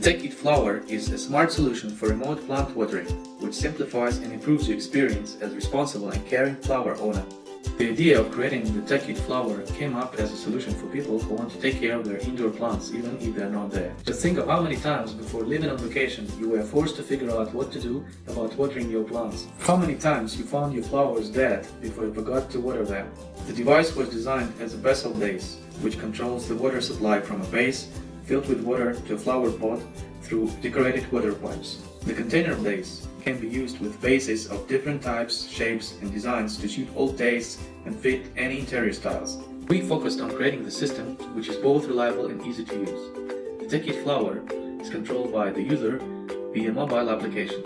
TechKit Flower is a smart solution for remote plant watering, which simplifies and improves your experience as responsible and caring flower owner. The idea of creating the TechKit Flower came up as a solution for people who want to take care of their indoor plants even if they're not there. Just think of how many times before leaving on vacation you were forced to figure out what to do about watering your plants. How many times you found your flowers dead before you forgot to water them. The device was designed as a vessel base, which controls the water supply from a base filled with water to a flower pot through decorated water pipes. The container base can be used with vases of different types, shapes and designs to suit all tastes and fit any interior styles. We focused on creating the system which is both reliable and easy to use. The TechKit Flower is controlled by the user via mobile application.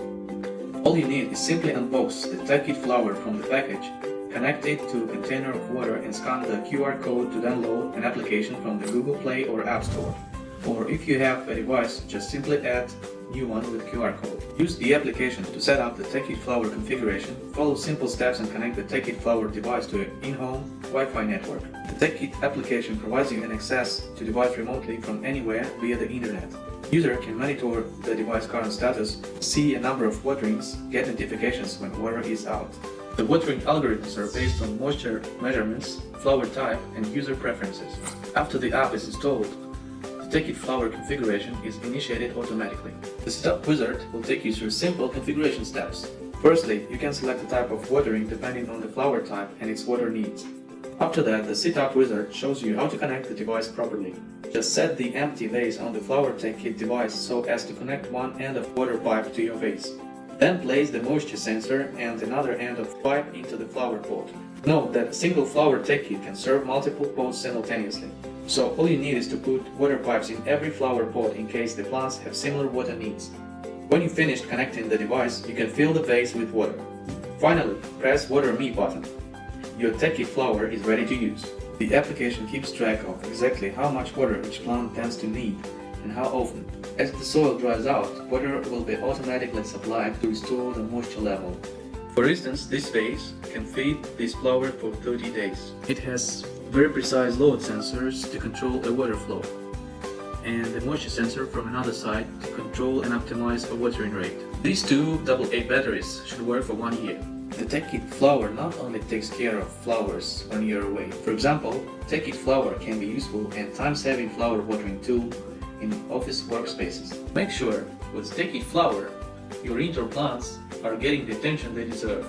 All you need is simply unbox the TechKit Flower from the package, connect it to a container of water and scan the QR code to download an application from the Google Play or App Store. Or if you have a device, just simply add new one with QR code. Use the application to set up the TechKit Flower configuration, follow simple steps and connect the TechKit Flower device to an in-home Wi-Fi network. The TechKit application provides you an access to device remotely from anywhere via the internet. User can monitor the device current status, see a number of waterings, get notifications when water is out. The watering algorithms are based on moisture measurements, flower type, and user preferences. After the app is installed, TechKit Flower configuration is initiated automatically. The Setup Wizard will take you through simple configuration steps. Firstly, you can select the type of watering depending on the flower type and its water needs. After that, the Setup Wizard shows you how to connect the device properly. Just set the empty vase on the Flower TechKit device so as to connect one end of water pipe to your vase. Then place the moisture sensor and another end of pipe into the flower pot. Note that a single Flower TechKit can serve multiple pots simultaneously. So all you need is to put water pipes in every flower pot in case the plants have similar water needs. When you finished connecting the device, you can fill the vase with water. Finally, press Water Me button. Your TechKit flower is ready to use. The application keeps track of exactly how much water each plant tends to need and how often. As the soil dries out, water will be automatically supplied to restore the moisture level. For instance, this vase can feed this flower for 30 days. It has very precise load sensors to control the water flow, and a moisture sensor from another side to control and optimize the watering rate. These two AA batteries should work for one year. The TechKit Flower not only takes care of flowers when you're away. For example, TechKit Flower can be useful and time-saving flower watering tool in office workspaces. Make sure with TechKit Flower, your indoor plants are getting the attention they deserve.